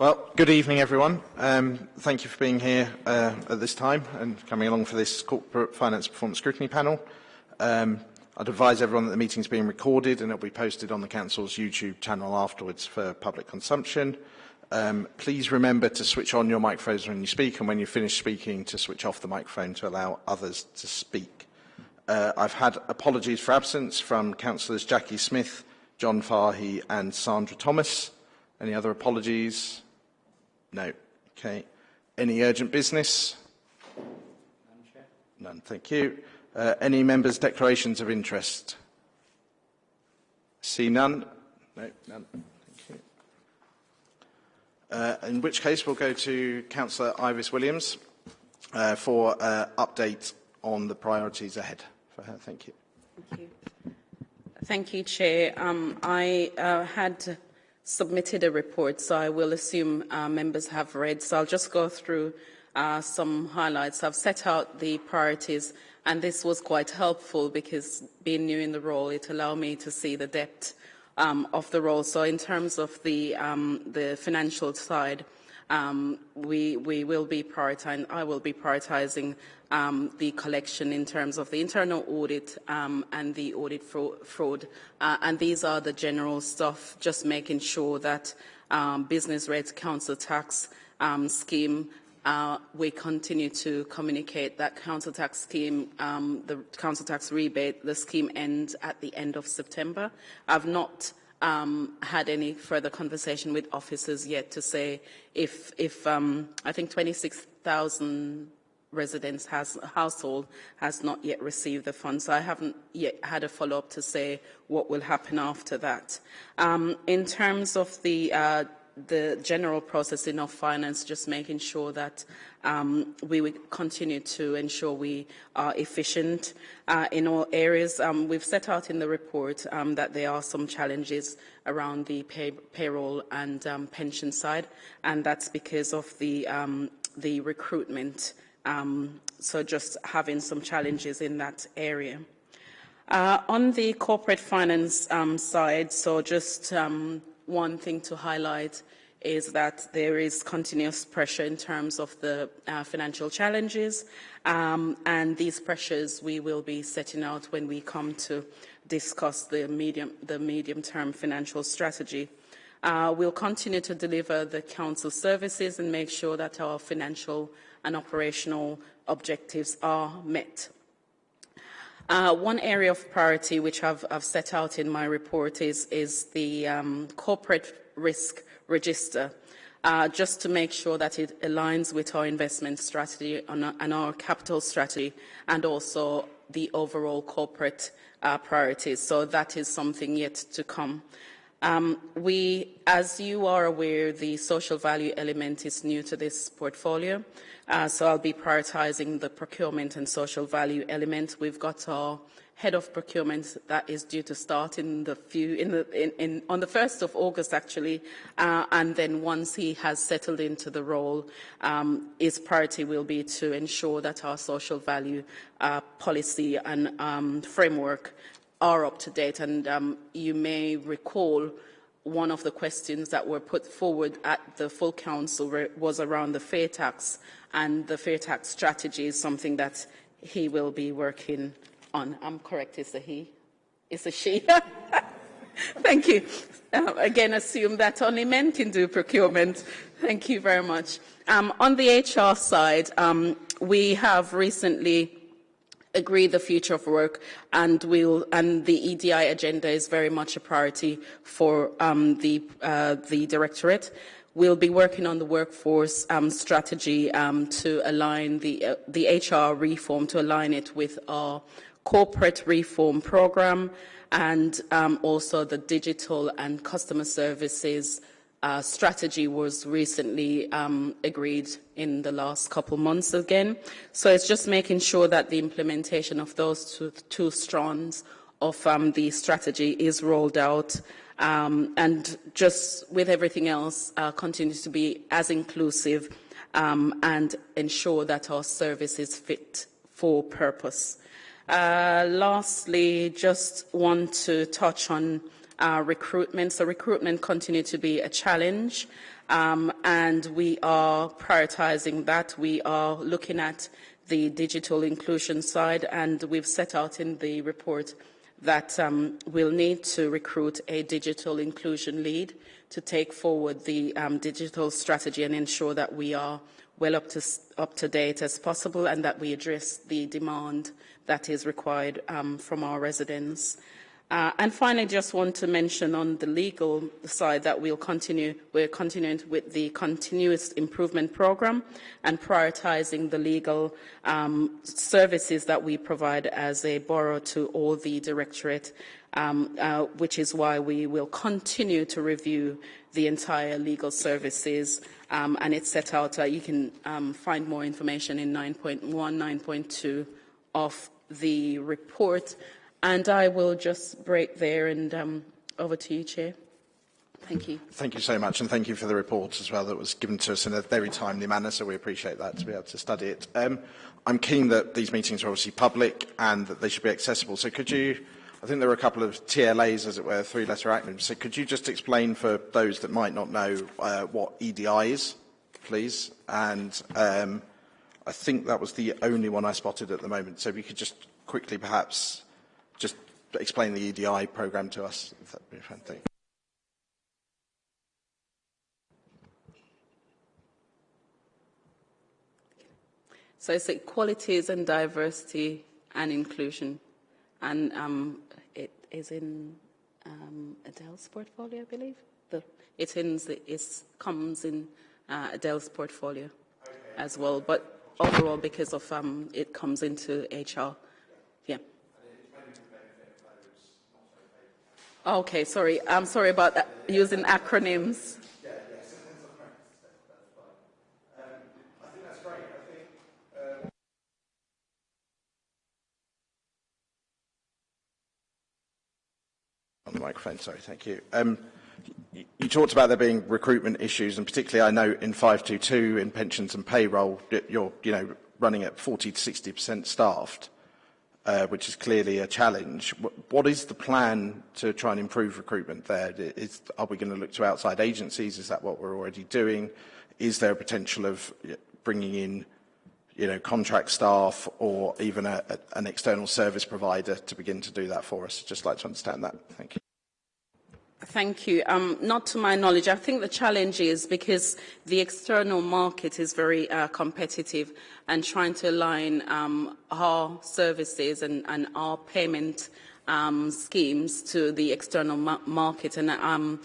Well, good evening, everyone. Um, thank you for being here uh, at this time and coming along for this Corporate Finance Performance Scrutiny panel. Um, I'd advise everyone that the meeting is being recorded and it will be posted on the Council's YouTube channel afterwards for public consumption. Um, please remember to switch on your microphones when you speak and when you finish speaking to switch off the microphone to allow others to speak. Uh, I've had apologies for absence from Councillors Jackie Smith, John Fahy and Sandra Thomas. Any other apologies? No. Okay. Any urgent business? None, Chair. None, thank you. Uh, any members' declarations of interest? See none? No, none. Thank you. Uh, in which case, we'll go to Councillor Ivis Williams uh, for uh, update on the priorities ahead for her. Thank you. Thank you. Thank you, Chair. Um, I uh, had submitted a report, so I will assume uh, members have read. So I'll just go through uh, some highlights. I've set out the priorities, and this was quite helpful because being new in the role, it allowed me to see the depth um, of the role. So in terms of the, um, the financial side, um, we, we will be prioritizing, I will be prioritizing um, the collection in terms of the internal audit um, and the audit fraud. Uh, and these are the general stuff, just making sure that um, business rates council tax um, scheme uh, we continue to communicate that council tax scheme, um, the council tax rebate, the scheme ends at the end of September. I've not um, had any further conversation with officers yet to say if, if um, I think 26,000 residents has household has not yet received the funds. So I haven't yet had a follow-up to say what will happen after that. Um, in terms of the uh, the general processing of finance, just making sure that um, we continue to ensure we are efficient uh, in all areas. Um, we've set out in the report um, that there are some challenges around the pay payroll and um, pension side, and that's because of the, um, the recruitment. Um, so just having some challenges in that area. Uh, on the corporate finance side, so just one thing to highlight is that there is continuous pressure in terms of the uh, financial challenges, um, and these pressures we will be setting out when we come to discuss the medium, the medium-term financial strategy. Uh, we'll continue to deliver the Council services and make sure that our financial and operational objectives are met. Uh, one area of priority which I've, I've, set out in my report is, is the um, corporate risk register, uh, just to make sure that it aligns with our investment strategy and our capital strategy and also the overall corporate uh, priorities. So that is something yet to come. Um, we, as you are aware, the social value element is new to this portfolio. Uh, so I'll be prioritizing the procurement and social value element. We've got our head of procurement that is due to start in the few in the in, in on the 1st of August actually uh, and then once he has settled into the role um, his priority will be to ensure that our social value uh, policy and um, framework are up to date. And um, you may recall one of the questions that were put forward at the full council was around the fair tax, and the fair tax strategy is something that he will be working on. I'm correct, it's a he? It's a she? Thank you. Uh, again, assume that only men can do procurement. Thank you very much. Um, on the HR side, um, we have recently agree the future of work and we'll and the EDI agenda is very much a priority for um, the uh, the directorate. We'll be working on the workforce um, strategy um, to align the uh, the HR reform to align it with our corporate reform program and um, also the digital and customer services uh, strategy was recently um, agreed in the last couple months again. So it's just making sure that the implementation of those two, two strands of um, the strategy is rolled out um, and just with everything else uh, continues to be as inclusive um, and ensure that our service is fit for purpose. Uh, lastly, just want to touch on uh, recruitment. So recruitment continues to be a challenge, um, and we are prioritizing that. We are looking at the digital inclusion side, and we've set out in the report that um, we'll need to recruit a digital inclusion lead to take forward the um, digital strategy and ensure that we are well up to, up to date as possible and that we address the demand that is required um, from our residents. Uh, and finally, just want to mention on the legal side that we'll continue, we're continuing with the continuous improvement program and prioritizing the legal um, services that we provide as a borough to all the directorate, um, uh, which is why we will continue to review the entire legal services um, and it's set out, uh, you can um, find more information in 9.1, 9.2 of the report. And I will just break there and um, over to you, Chair. Thank you. Thank you so much, and thank you for the report as well that was given to us in a very timely manner, so we appreciate that to be able to study it. Um, I'm keen that these meetings are obviously public and that they should be accessible. So could you, I think there are a couple of TLAs, as it were, three-letter acronyms. So could you just explain for those that might not know uh, what EDI is, please? And um, I think that was the only one I spotted at the moment. So if you could just quickly perhaps explain the EDI programme to us, if that would be fantastic. So it's equalities and diversity and inclusion. And um, it is in um, Adele's portfolio, I believe. The, it in, it comes in uh, Adele's portfolio okay. as well. But overall, because of um, it comes into HR. Yeah. Okay, sorry. I'm sorry about that, using acronyms. On the microphone, sorry, thank you. Um, you, talked about there being recruitment issues, and particularly I know in 522 in pensions and payroll, you're you know running at 40 to 60% staffed uh, which is clearly a challenge. What is the plan to try and improve recruitment there? Is, are we going to look to outside agencies? Is that what we're already doing? Is there a potential of bringing in you know, contract staff or even a, a, an external service provider to begin to do that for us? I'd just like to understand that. Thank you. Thank you. Um, not to my knowledge. I think the challenge is because the external market is very uh, competitive and trying to align um, our services and, and our payment um, schemes to the external ma market. And um,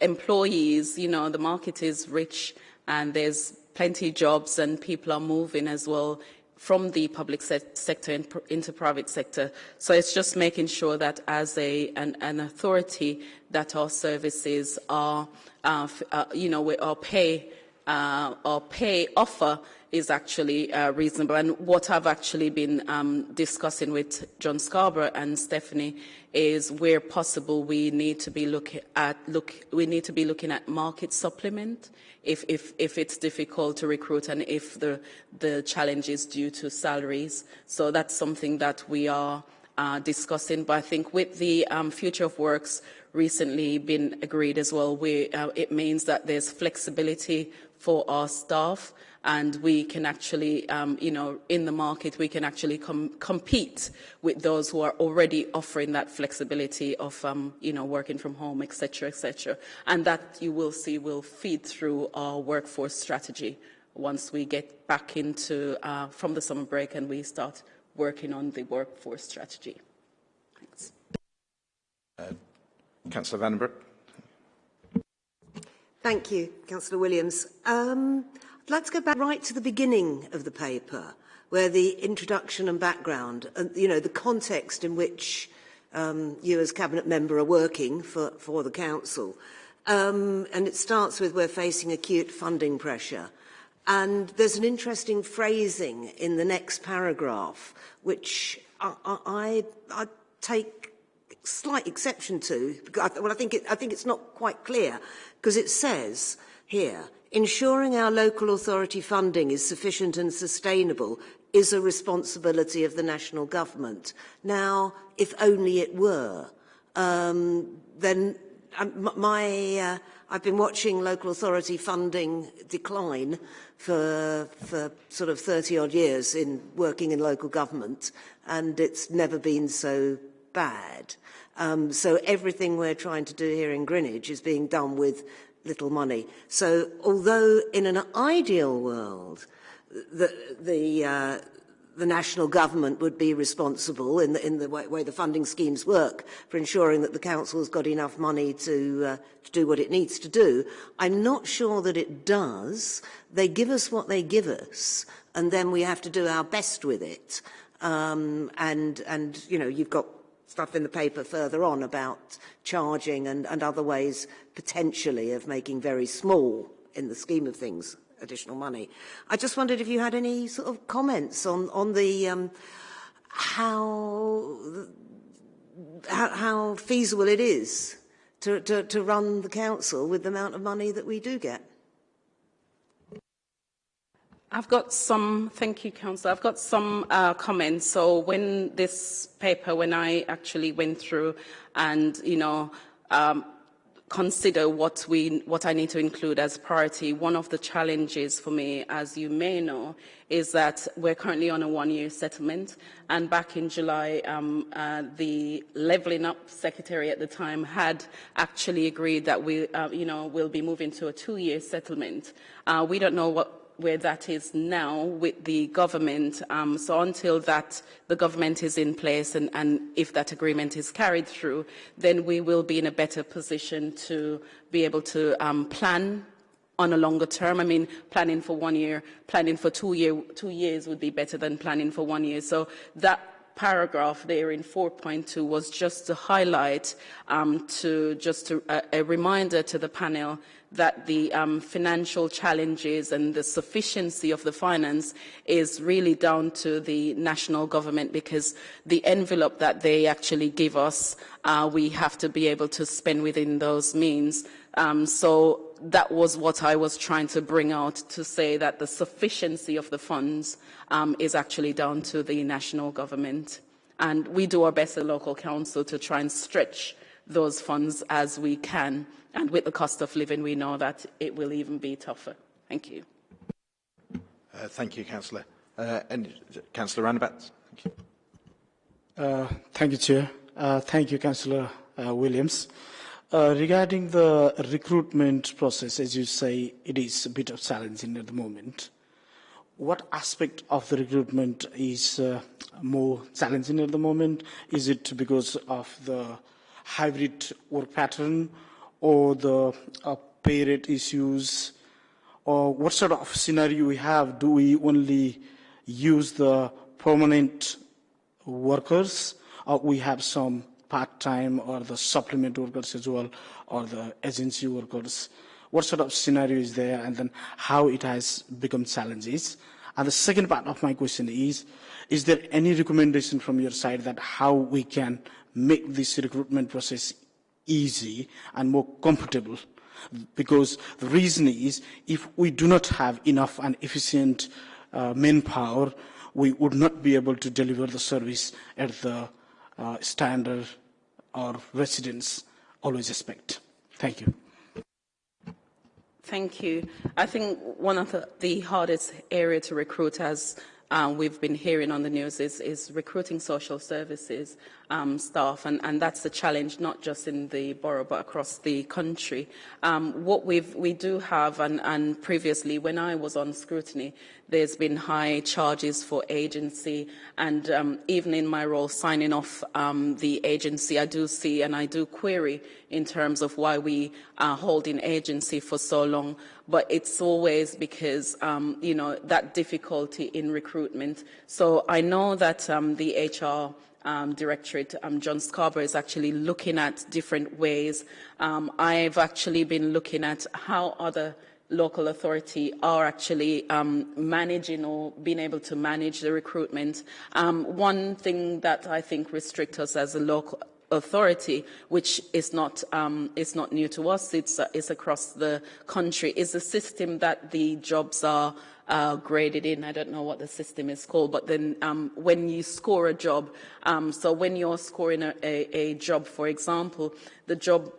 employees, you know, the market is rich and there's plenty of jobs and people are moving as well from the public se sector in, into private sector. So it's just making sure that as a, an, an authority that our services are, uh, uh, you know, our pay, uh, our pay offer is actually uh, reasonable. And what I've actually been um, discussing with John Scarborough and Stephanie is where possible we need to be looking at look we need to be looking at market supplement if, if, if it's difficult to recruit and if the, the challenge is due to salaries. So that's something that we are uh, discussing. But I think with the um, Future of Works recently been agreed as well, we, uh, it means that there's flexibility for our staff and we can actually, um, you know, in the market, we can actually com compete with those who are already offering that flexibility of, um, you know, working from home, etc., etc. And that you will see will feed through our workforce strategy once we get back into, uh, from the summer break and we start working on the workforce strategy. Thanks. Uh, Councillor Vandenbroek. Thank you, Councillor Williams. Um, To go back right to the beginning of the paper, where the introduction and background, and you know, the context in which um, you as cabinet member are working for, for the council. Um, and it starts with we're facing acute funding pressure. And there's an interesting phrasing in the next paragraph, which I, I, I take slight exception to. Well, I think, it, I think it's not quite clear, because it says here, Ensuring our local authority funding is sufficient and sustainable is a responsibility of the national government. Now, if only it were. um, then um, my, uh, I've been watching local authority funding decline for, for sort of 30 odd years in working in local government, and it's never been so bad. Um, so everything we're trying to do here in Greenwich is being done with little money. So although in an ideal world, the, the, uh, the national government would be responsible in the, in the way, way the funding schemes work for ensuring that the council has got enough money to, uh, to do what it needs to do. I'm not sure that it does. They give us what they give us, and then we have to do our best with it. Um, and, and, you know, you've got stuff in the paper further on about charging and, and other ways potentially of making very small, in the scheme of things, additional money. I just wondered if you had any sort of comments on, on the um, how, how, how feasible it is to, to, to run the council with the amount of money that we do get. I've got some, thank you, Councillor. I've got some uh, comments. So when this paper, when I actually went through and, you know, um, consider what, we, what I need to include as priority, one of the challenges for me, as you may know, is that we're currently on a one-year settlement. And back in July, um, uh, the Levelling Up Secretary at the time had actually agreed that we, uh, you know, will be moving to a two-year settlement. Uh, we don't know what where that is now with the government. Um, so until that, the government is in place and, and if that agreement is carried through, then we will be in a better position to be able to um, plan on a longer term. I mean, planning for one year, planning for two, year, two years would be better than planning for one year. So that paragraph there in 4.2 was just to highlight, um, to just to, uh, a reminder to the panel that the um, financial challenges and the sufficiency of the finance is really down to the national government because the envelope that they actually give us, uh, we have to be able to spend within those means. Um, so that was what I was trying to bring out to say that the sufficiency of the funds um, is actually down to the national government. And we do our best at local council to try and stretch those funds as we can. And with the cost of living, we know that it will even be tougher. Thank you. Uh, thank you, Councillor. Uh, and Councillor Ranabats. Thank you. Uh, thank you, Chair. Uh, thank you, Councillor uh, Williams. Uh, regarding the recruitment process, as you say, it is a bit of challenging at the moment. What aspect of the recruitment is uh, more challenging at the moment? Is it because of the hybrid work pattern or the uh, pay rate issues or what sort of scenario we have? Do we only use the permanent workers or we have some part-time or the supplement workers as well or the agency workers? What sort of scenario is there and then how it has become challenges? And the second part of my question is, is there any recommendation from your side that how we can make this recruitment process easy and more comfortable. Because the reason is, if we do not have enough and efficient uh, manpower, we would not be able to deliver the service at the uh, standard our residents always expect. Thank you. Thank you. I think one of the, the hardest area to recruit as uh, we've been hearing on the news is, is recruiting social services um, staff, and, and that's the challenge not just in the borough but across the country. Um, what we do have, and, and previously when I was on scrutiny, there's been high charges for agency, and um, even in my role signing off um, the agency, I do see and I do query in terms of why we are holding agency for so long. But it's always because, um, you know, that difficulty in recruitment. So I know that um, the HR um, Directorate, um, John Scarborough, is actually looking at different ways. Um, I've actually been looking at how other local authority are actually um, managing or being able to manage the recruitment. Um, one thing that I think restricts us as a local authority, which is not, um, is not new to us, it's, uh, it's across the country, is a system that the jobs are uh, graded in. I don't know what the system is called, but then um, when you score a job, um, so when you're scoring a, a, a job, for example, the job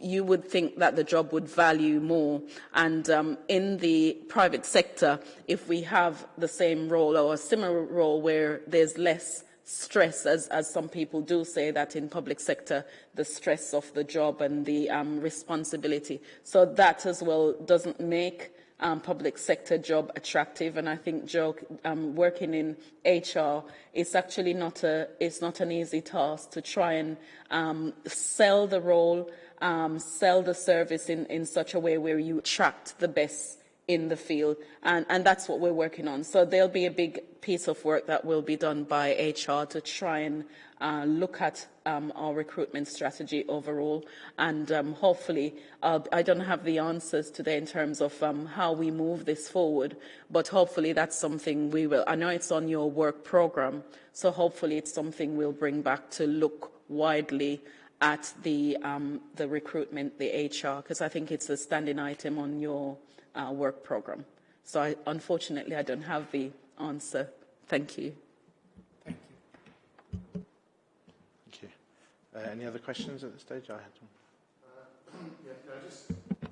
you would think that the job would value more. And um, in the private sector, if we have the same role or a similar role where there's less stress, as, as some people do say that in public sector, the stress of the job and the um, responsibility. So that as well doesn't make um, public sector job attractive. And I think Joe, um, working in HR, is actually not a, it's not an easy task to try and um, sell the role, um, sell the service in, in such a way where you attract the best in the field, and, and that's what we're working on. So there'll be a big piece of work that will be done by HR to try and uh, look at um, our recruitment strategy overall, and um, hopefully, uh, I don't have the answers today in terms of um, how we move this forward, but hopefully that's something we will. I know it's on your work program, so hopefully it's something we'll bring back to look widely at the um, the recruitment, the HR, because I think it's a standing item on your uh, work program. So I, unfortunately, I don't have the answer. Thank you. Thank you. Thank you. Uh, any other questions at this stage? I had one.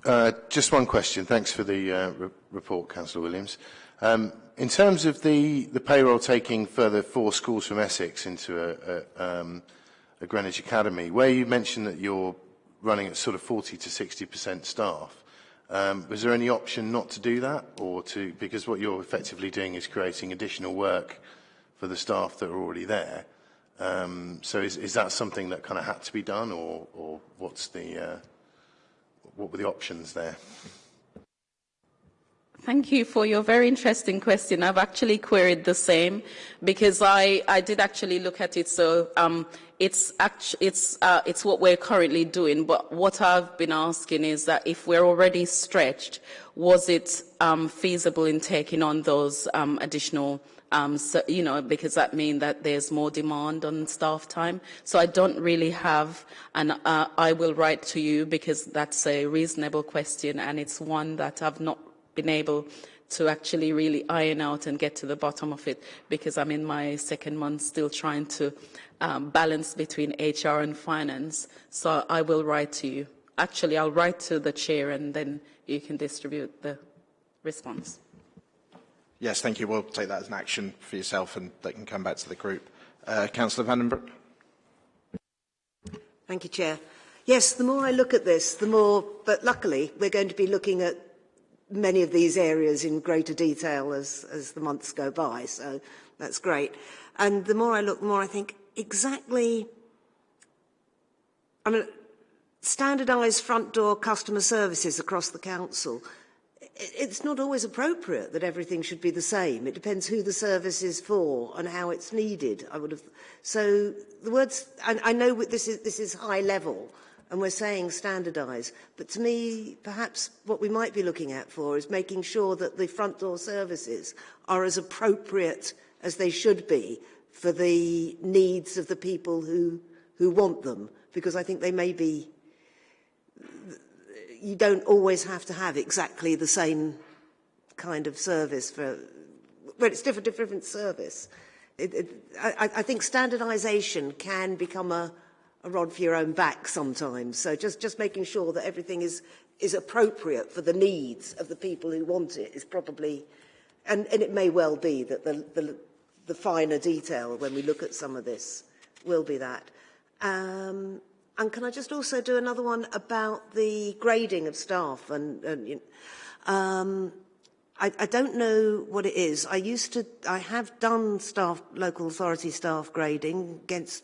Uh, just one question. Thanks for the uh, re report, Councillor Williams. Um, in terms of the, the payroll taking further four schools from Essex into a, a, um, a Greenwich Academy, where you mentioned that you're running at sort of 40 to 60% staff, Um, was there any option not to do that, or to because what you're effectively doing is creating additional work for the staff that are already there? Um, so is, is that something that kind of had to be done, or, or what's the uh, what were the options there? Thank you for your very interesting question. I've actually queried the same because I, I did actually look at it. So um, it's, it's, uh, it's what we're currently doing. But what I've been asking is that if we're already stretched, was it um, feasible in taking on those um, additional um, so, you know, because that means that there's more demand on staff time. So I don't really have, and uh, I will write to you because that's a reasonable question and it's one that I've not been able to actually really iron out and get to the bottom of it because I'm in my second month still trying to um, balance between HR and finance. So I will write to you. Actually, I'll write to the chair and then you can distribute the response. Yes, thank you. We'll take that as an action for yourself and that can come back to the group. Uh, Councillor Vandenbroek. Thank you, Chair. Yes, the more I look at this, the more, but luckily we're going to be looking at many of these areas in greater detail as, as the months go by, so that's great. And the more I look, the more I think exactly, I mean, standardised front door customer services across the council, it's not always appropriate that everything should be the same. It depends who the service is for and how it's needed. I would have. So the words, I, I know this is this is high level, and we're saying standardise. But to me, perhaps what we might be looking at for is making sure that the front door services are as appropriate as they should be for the needs of the people who, who want them, because I think they may be, you don't always have to have exactly the same kind of service for, but it's different, different service. It, it, I, I think standardisation can become a, a rod for your own back sometimes. So just, just making sure that everything is, is appropriate for the needs of the people who want it is probably, and, and it may well be that the, the, the finer detail when we look at some of this will be that. Um, and can I just also do another one about the grading of staff? And, and you know, um, I, I don't know what it is. I used to, I have done staff, local authority staff grading against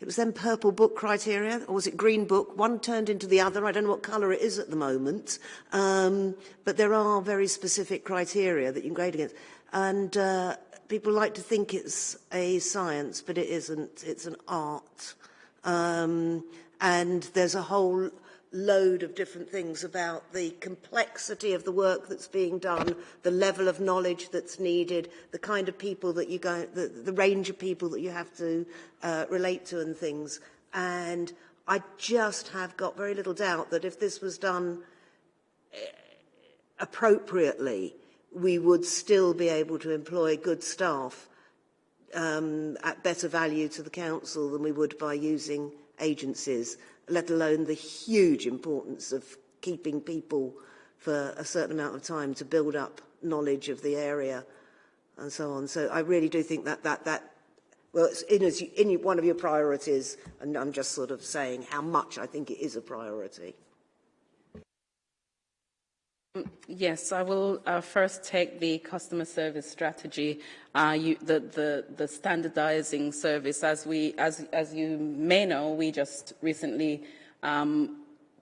It was then purple book criteria, or was it green book? One turned into the other. I don't know what colour it is at the moment. Um, but there are very specific criteria that you can grade against. And uh, people like to think it's a science, but it isn't. It's an art. Um, and there's a whole load of different things about the complexity of the work that's being done, the level of knowledge that's needed, the kind of people that you go, the, the range of people that you have to uh, relate to and things. And I just have got very little doubt that if this was done eh, appropriately, we would still be able to employ good staff um, at better value to the council than we would by using agencies, let alone the huge importance of keeping people for a certain amount of time to build up knowledge of the area and so on. So I really do think that that, that well, it's in, in one of your priorities, and I'm just sort of saying how much I think it is a priority. Yes, I will uh, first take the customer service strategy, uh, you, the, the, the standardizing service. As, we, as, as you may know, we just recently um,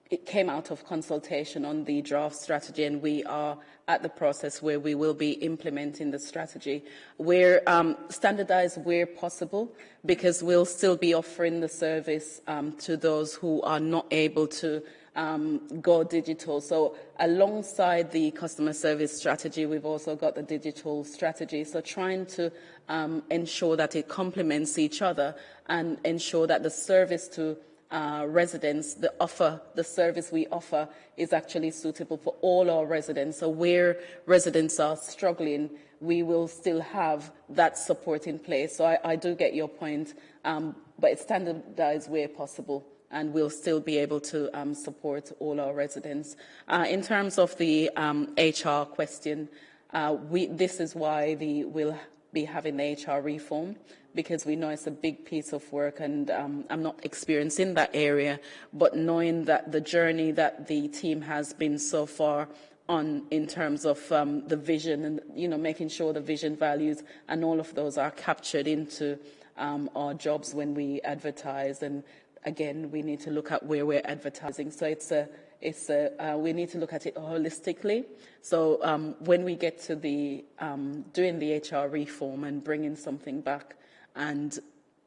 it came out of consultation on the draft strategy and we are at the process where we will be implementing the strategy. We're um, standardized where possible because we'll still be offering the service um, to those who are not able to um, go digital. So alongside the customer service strategy, we've also got the digital strategy. So trying to um, ensure that it complements each other and ensure that the service to uh, residents, the offer, the service we offer is actually suitable for all our residents. So where residents are struggling, we will still have that support in place. So I, I do get your point, um, but it's standardized where possible and we'll still be able to um, support all our residents. Uh, in terms of the um, HR question, uh, we, this is why the, we'll be having the HR reform because we know it's a big piece of work and um, I'm not experienced in that area, but knowing that the journey that the team has been so far on in terms of um, the vision and, you know, making sure the vision values and all of those are captured into um, our jobs when we advertise and again, we need to look at where we're advertising. So it's a, it's a, uh, we need to look at it holistically. So um, when we get to the um, doing the HR reform and bringing something back and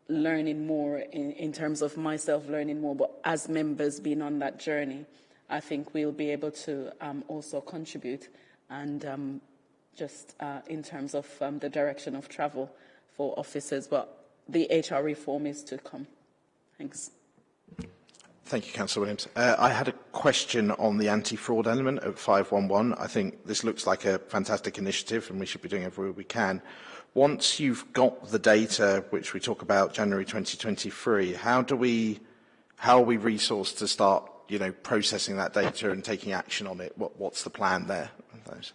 learning more in, in terms of myself learning more, but as members being on that journey, I think we'll be able to um, also contribute and um, just uh, in terms of um, the direction of travel for officers. But the HR reform is to come. Thanks. Thank you, Councillor Williams. Uh, I had a question on the anti-fraud element at 511. I think this looks like a fantastic initiative and we should be doing everywhere we can. Once you've got the data, which we talk about January 2023, how do we, how are we resourced to start, you know, processing that data and taking action on it? What, what's the plan there? Those?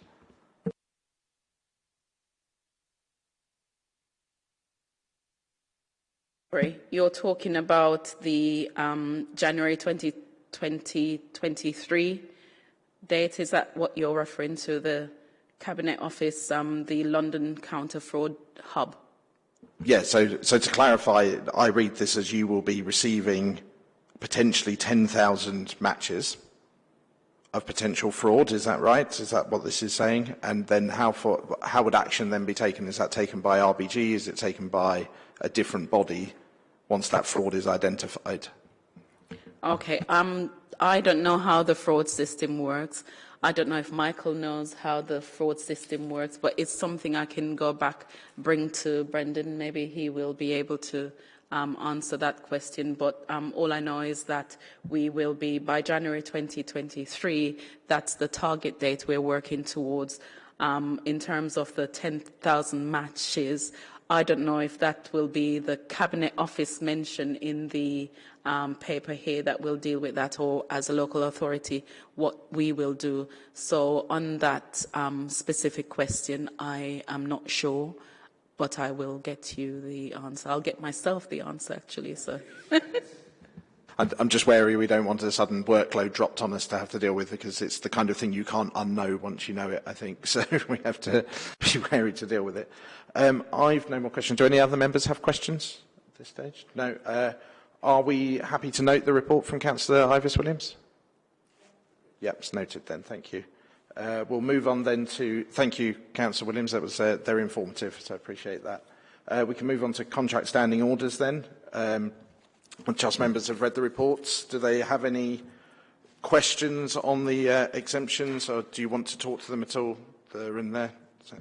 You're talking about the um, January 20, 2023 date. Is that what you're referring to, the Cabinet Office, um, the London Counter Fraud Hub? Yeah, so, so to clarify, I read this as you will be receiving potentially 10,000 matches of potential fraud. Is that right? Is that what this is saying? And then how, for, how would action then be taken? Is that taken by RBG? Is it taken by a different body once that fraud is identified? Okay, um, I don't know how the fraud system works. I don't know if Michael knows how the fraud system works, but it's something I can go back, bring to Brendan. Maybe he will be able to um, answer that question. But um, all I know is that we will be, by January 2023, that's the target date we're working towards. Um, in terms of the 10,000 matches, I don't know if that will be the Cabinet Office mention in the um, paper here that will deal with that or as a local authority what we will do. So on that um, specific question, I am not sure, but I will get you the answer. I'll get myself the answer actually. So. I'm just wary we don't want a sudden workload dropped on us to have to deal with because it's the kind of thing you can't unknow once you know it, I think. So we have to be wary to deal with it. Um, I've no more questions. Do any other members have questions at this stage? No. Uh, are we happy to note the report from Councillor Ivis Williams? Yep, it's noted then. Thank you. Uh, we'll move on then to, thank you, Councillor Williams. That was uh, very informative, so I appreciate that. Uh, we can move on to contract standing orders then. Um, Trust members have read the reports. Do they have any questions on the uh, exemptions, or do you want to talk to them at all? They're in there. So.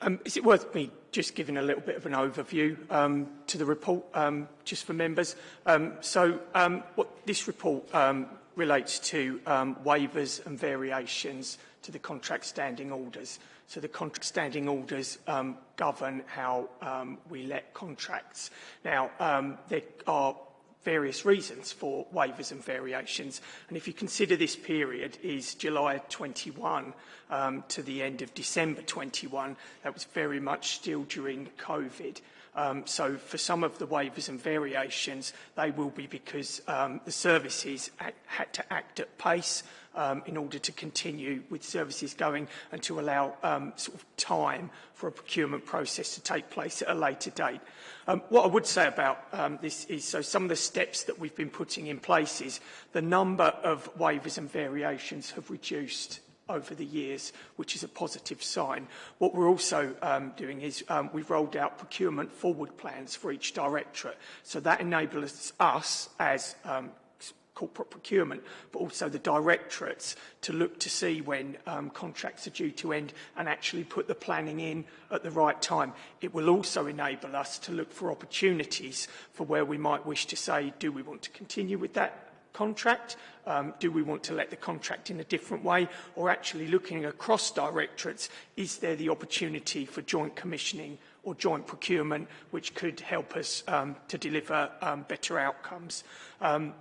Um, is it worth me just giving a little bit of an overview um, to the report, um, just for members. Um, so um, what this report um, relates to waivers and variations to the contract standing orders. So the contract standing orders um, govern how um, we let contracts. Now, um, there are various reasons for waivers and variations. And if you consider this period is July 21 um, to the end of December 21, that was very much still during COVID. Um, so for some of the waivers and variations, they will be because um, the services had to act at pace um, in order to continue with services going and to allow um, sort of time for a procurement process to take place at a later date. Um, what I would say about um, this is, so some of the steps that we've been putting in place is the number of waivers and variations have reduced over the years, which is a positive sign. What we're also um, doing is um, we've rolled out procurement forward plans for each directorate. So that enables us as um, corporate procurement, but also the directorates to look to see when um, contracts are due to end and actually put the planning in at the right time. It will also enable us to look for opportunities for where we might wish to say, do we want to continue with that contract? Um, do we want to let the contract in a different way? Or actually looking across directorates, is there the opportunity for joint commissioning or joint procurement, which could help us um, to deliver um, better outcomes? Um,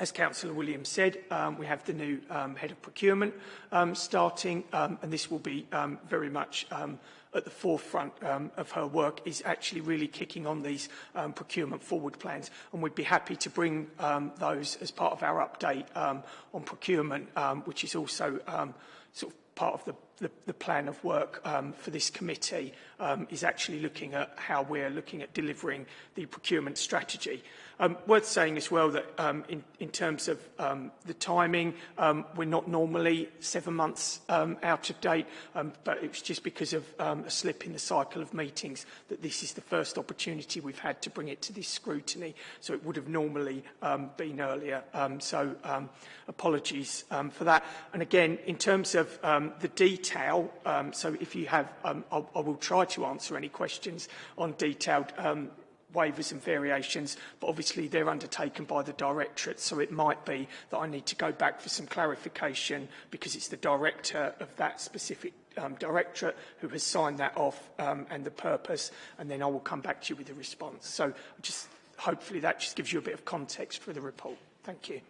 as Councillor Williams said, um, we have the new um, head of procurement um, starting, um, and this will be um, very much um, at the forefront um, of her work is actually really kicking on these um, procurement forward plans. And we'd be happy to bring um, those as part of our update um, on procurement, um, which is also um, sort of part of the, the, the plan of work um, for this committee um, is actually looking at how we're looking at delivering the procurement strategy. Um, worth saying as well that um, in, in terms of um, the timing, um, we're not normally seven months um, out of date, um, but it was just because of um, a slip in the cycle of meetings that this is the first opportunity we've had to bring it to this scrutiny. So it would have normally um, been earlier. Um, so um, apologies um, for that. And again, in terms of um, the detail, um, so if you have, um, I'll, I will try to answer any questions on detailed um, waivers and variations, but obviously they're undertaken by the directorate, so it might be that I need to go back for some clarification because it's the director of that specific um, directorate who has signed that off um, and the purpose, and then I will come back to you with a response. So just hopefully that just gives you a bit of context for the report. Thank you.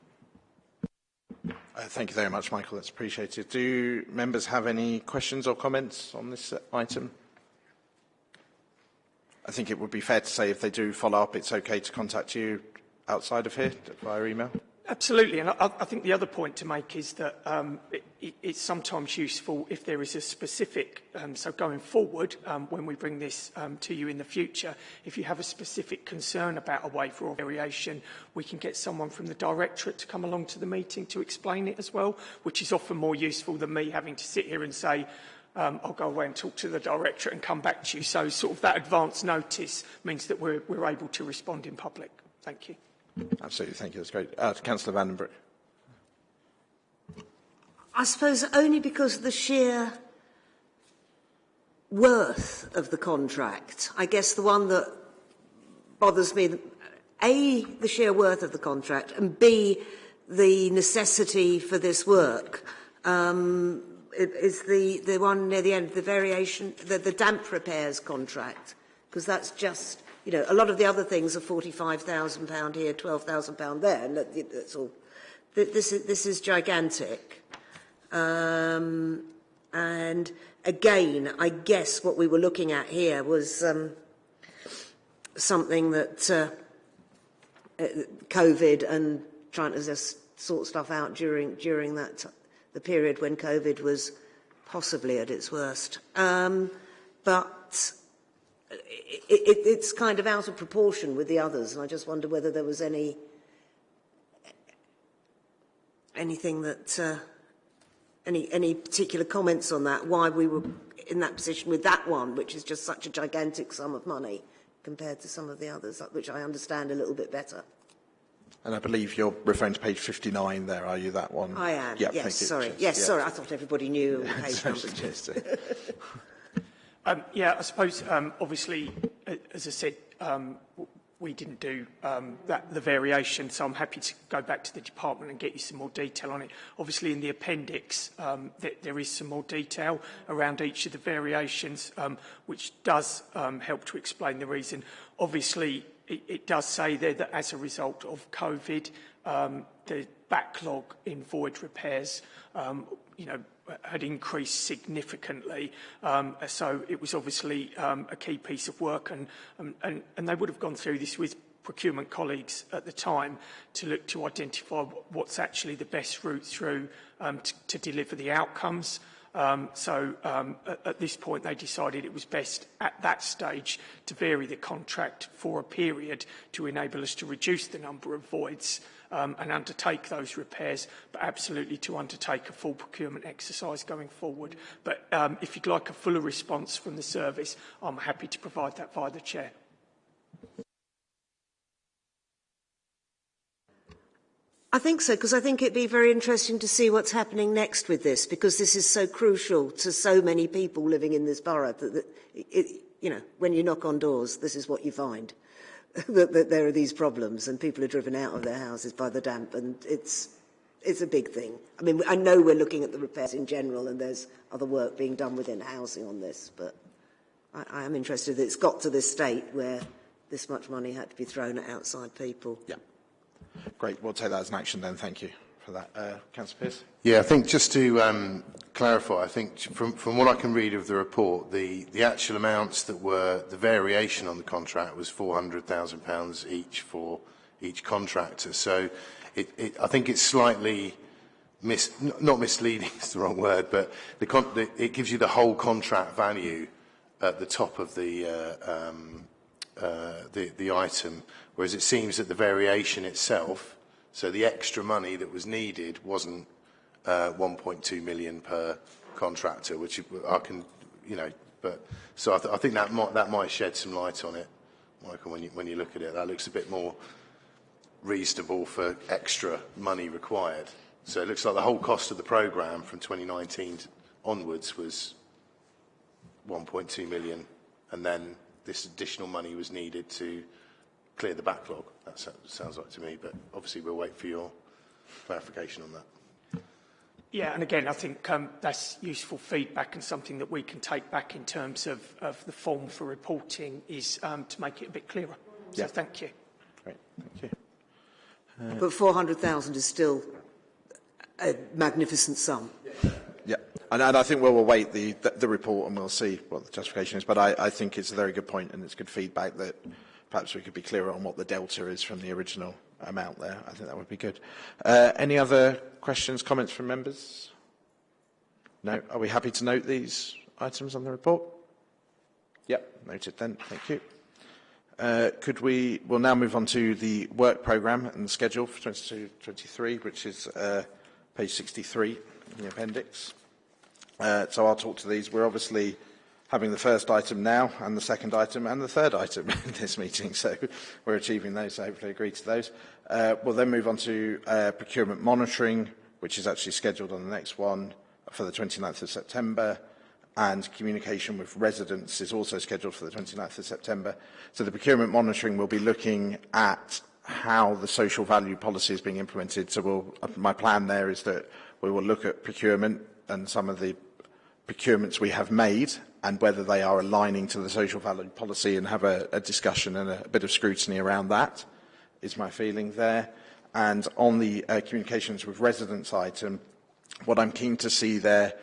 Uh, thank you very much, Michael. That's appreciated. Do members have any questions or comments on this item? I think it would be fair to say if they do follow up, it's okay to contact you outside of here via email. Absolutely, and I, I think the other point to make is that um, it, it, it's sometimes useful if there is a specific, um, so going forward, um, when we bring this um, to you in the future, if you have a specific concern about a waiver or variation, we can get someone from the directorate to come along to the meeting to explain it as well, which is often more useful than me having to sit here and say, um, I'll go away and talk to the director and come back to you. So sort of that advance notice means that we're, we're able to respond in public. Thank you. Absolutely, thank you. That's great. Uh, Councillor Vandenbroek. I suppose only because of the sheer worth of the contract. I guess the one that bothers me, A, the sheer worth of the contract, and B, the necessity for this work. Um, is the, the one near the end, the variation, the, the damp repairs contract, because that's just, you know, a lot of the other things are £45,000 here, £12,000 there, and that, that's all. This is, this is gigantic. Um, and again, I guess what we were looking at here was um, something that uh, uh COVID and trying to just sort stuff out during during that the period when COVID was possibly at its worst. Um, but it, it, it's kind of out of proportion with the others, and I just wonder whether there was any anything that uh, any any particular comments on that? Why we were in that position with that one, which is just such a gigantic sum of money compared to some of the others, which I understand a little bit better. And I believe you're referring to page 59 there, are you, that one? I am, yep, yes, sorry. Yes, yeah. sorry, I thought everybody knew page numbers. Um, yeah, I suppose, um, obviously, as I said, um, we didn't do um, that, the variation, so I'm happy to go back to the department and get you some more detail on it. Obviously, in the appendix, um, th there is some more detail around each of the variations, um, which does um, help to explain the reason. Obviously, it, does say there that as a result of COVID, um, the backlog in void repairs, um, you know, had increased significantly. Um, so it was obviously um, a key piece of work and, um, and, and they would have gone through this with procurement colleagues at the time to look to identify what's actually the best route through um, to, to deliver the outcomes. Um, so um, at, at this point they decided it was best at that stage to vary the contract for a period to enable us to reduce the number of voids um, and undertake those repairs, but absolutely to undertake a full procurement exercise going forward. But um, if you'd like a fuller response from the service, I'm happy to provide that via the chair. I think so, because I think it'd be very interesting to see what's happening next with this, because this is so crucial to so many people living in this borough that, that it, you know, when you knock on doors, this is what you find. that, that there are these problems and people are driven out of their houses by the damp and it's, it's a big thing. I mean, I know we're looking at the repairs in general and there's other work being done within housing on this, but I, I am interested that it's got to this state where this much money had to be thrown at outside people. Yeah. Great. We'll take that as an action then. Thank you for that. Uh, Councillor Pearce? Yeah, I think just to um, clarify, I think from, from what I can read of the report, the, the actual amounts that were, the variation on the contract was £400,000 each for each contractor. So it, it, I think it's slightly, mis, not misleading is the wrong word, but the, the, it gives you the whole contract value at the top of the, uh, um, uh, the, the item, whereas it seems that the variation itself So the extra money that was needed wasn't uh, 1.2 million per contractor, which I can, you know, but so I, th I think that might that might shed some light on it, Michael. When you when you look at it, that looks a bit more reasonable for extra money required. So it looks like the whole cost of the program from 2019 onwards was 1.2 million, and then this additional money was needed to clear the backlog. That sounds like to me, but obviously we'll wait for your clarification on that. Yeah, and again, I think um, that's useful feedback and something that we can take back in terms of, of the form for reporting is um, to make it a bit clearer. So yeah. thank you. Great, thank you. Uh, but 400,000 is still a magnificent sum. Yeah, and, and I think we'll await the, the, the report and we'll see what the justification is. But I, I think it's a very good point and it's good feedback that perhaps we could be clearer on what the delta is from the original amount there. I think that would be good. Uh, any other questions, comments from members? No? Are we happy to note these items on the report? Yep, noted then. Thank you. Uh, could we, we'll now move on to the work programme and the schedule for 22-23, which is uh, page 63 in the appendix. Uh, so I'll talk to these. We're obviously having the first item now and the second item and the third item in this meeting. So we're achieving those, so hopefully agree to those. Uh, we'll then move on to uh, procurement monitoring, which is actually scheduled on the next one for the 29th of September. And communication with residents is also scheduled for the 29th of September. So the procurement monitoring will be looking at how the social value policy is being implemented. So we'll, my plan there is that we will look at procurement and some of the procurements we have made and whether they are aligning to the social value policy and have a, a discussion and a, a bit of scrutiny around that, is my feeling there. And on the uh, communications with residents item, what I'm keen to see there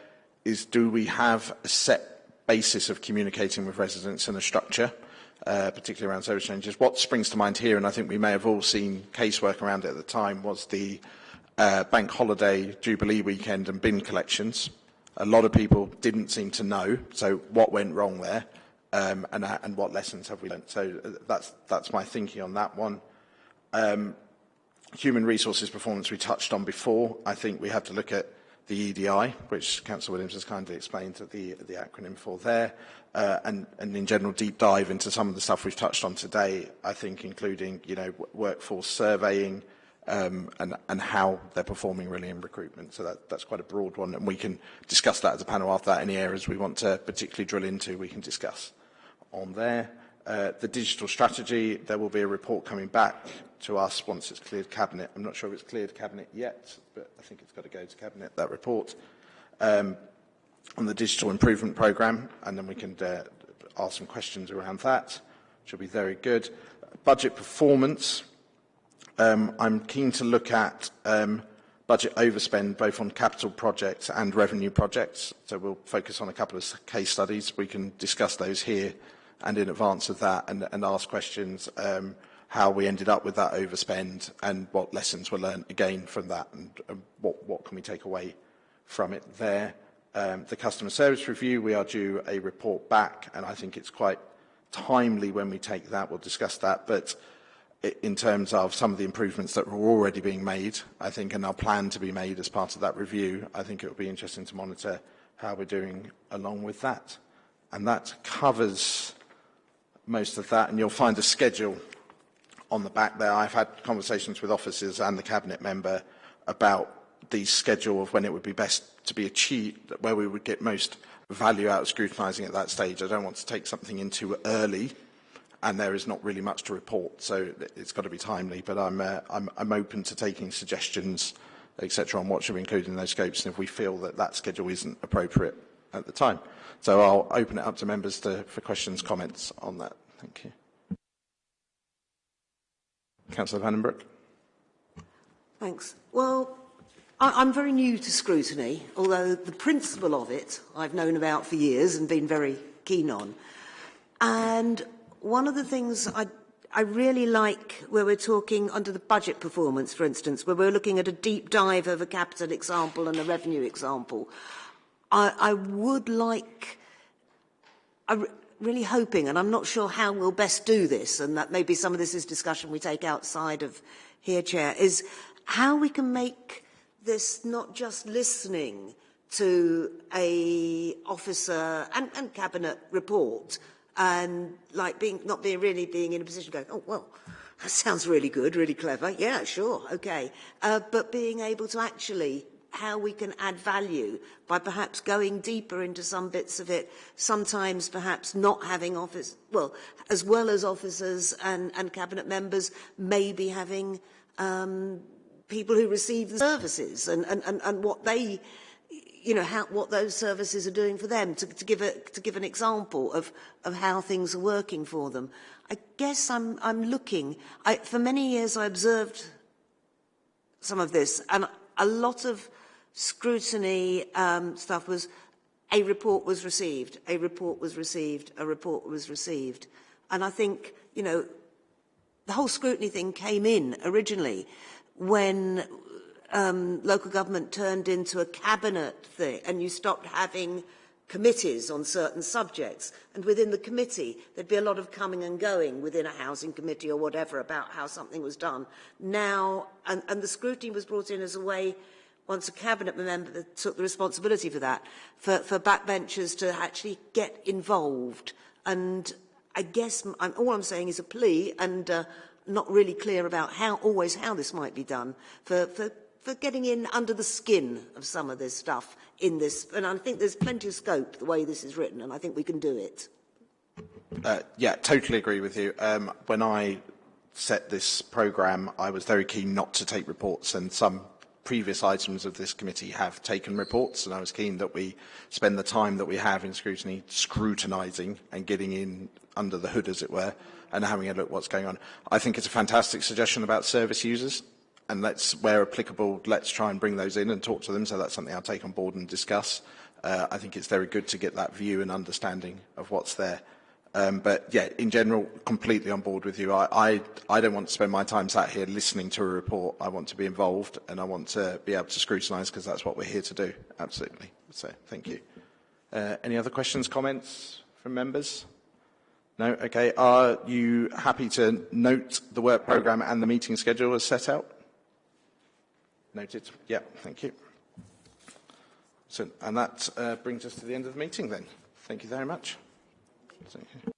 is do we have a set basis of communicating with residents and a structure, uh, particularly around service changes. What springs to mind here, and I think we may have all seen casework around it at the time, was the uh, bank holiday, Jubilee weekend and bin collections. A lot of people didn't seem to know, so what went wrong there um, and, uh, and what lessons have we learned? So uh, that's, that's my thinking on that one. Um, human resources performance we touched on before. I think we have to look at the EDI, which Councillor Williams has kindly explained the, the acronym for there, uh, and, and in general deep dive into some of the stuff we've touched on today, I think including, you know, workforce surveying, um, and, and how they're performing really in recruitment. So that, that's quite a broad one, and we can discuss that as a panel after that. Any areas we want to particularly drill into, we can discuss on there. Uh, the digital strategy, there will be a report coming back to us once it's cleared Cabinet. I'm not sure if it's cleared Cabinet yet, but I think it's got to go to Cabinet, that report. Um, on the digital improvement programme, and then we can uh, ask some questions around that, which will be very good. Budget performance, um, I'm keen to look at um, budget overspend both on capital projects and revenue projects. So we'll focus on a couple of case studies. We can discuss those here and in advance of that and, and ask questions um, how we ended up with that overspend and what lessons were learned again from that and, what, what can we take away from it there. Um, the customer service review, we are due a report back and I think it's quite timely when we take that. We'll discuss that. But in terms of some of the improvements that were already being made, I think, and are planned to be made as part of that review, I think it will be interesting to monitor how we're doing along with that. And that covers most of that, and you'll find a schedule on the back there. I've had conversations with officers and the Cabinet member about the schedule of when it would be best to be achieved, where we would get most value out of scrutinising at that stage. I don't want to take something in too early, and there is not really much to report, so it's got to be timely. But I'm, uh, I'm, I'm open to taking suggestions, etc., on what should be included in those scopes, and if we feel that that schedule isn't appropriate at the time. So I'll open it up to members to, for questions, comments on that. Thank you. Councillor Vandenbroek. Thanks. Well, I, I'm very new to scrutiny, although the principle of it I've known about for years and been very keen on. And one of the things I, I really like where we're talking under the budget performance, for instance, where we're looking at a deep dive of a capital example and a revenue example, I, I would like, I'm really hoping, and I'm not sure how we'll best do this, and that maybe some of this is discussion we take outside of here, Chair, is how we can make this not just listening to a officer and, and cabinet report and like being not being really being in a position going, oh well, that sounds really good, really clever. Yeah, sure, okay. Uh, but being able to actually how we can add value by perhaps going deeper into some bits of it, sometimes perhaps not having office, well, as well as officers and, and cabinet members, maybe having um, people who receive the services and, and, and, and what they, you know, how, what those services are doing for them, to, to, give, a, to give an example of, of how things are working for them. I guess I'm, I'm looking, I, for many years I observed some of this, and a lot of scrutiny um, stuff was a report was received, a report was received, a report was received. And I think, you know, the whole scrutiny thing came in originally when um, local government turned into a cabinet thing and you stopped having committees on certain subjects. And within the committee, there'd be a lot of coming and going within a housing committee or whatever about how something was done. Now, and, and the scrutiny was brought in as a way, once a cabinet member took the responsibility for that, for, for backbenchers to actually get involved. And I guess I'm, all I'm saying is a plea and uh, not really clear about how always how this might be done for, for, for getting in under the skin of some of this stuff in this. And I think there's plenty of scope the way this is written, and I think we can do it. Uh, yeah, totally agree with you. Um, when I set this programme, I was very keen not to take reports, and some previous items of this committee have taken reports, and I was keen that we spend the time that we have in scrutiny scrutinising and getting in under the hood, as it were, and having a look at what's going on. I think it's a fantastic suggestion about service users, and let's, where applicable, let's try and bring those in and talk to them. So that's something I'll take on board and discuss. Uh, I think it's very good to get that view and understanding of what's there. Um, but yeah, in general, completely on board with you. I, I, I don't want to spend my time sat here listening to a report. I want to be involved and I want to be able to scrutinise because that's what we're here to do. Absolutely. So thank you. Uh, any other questions, comments from members? No? Okay. Are you happy to note the work programme and the meeting schedule as set out? Noted. Yeah, thank you. So, and that uh, brings us to the end of the meeting then. Thank you very much. Thank you.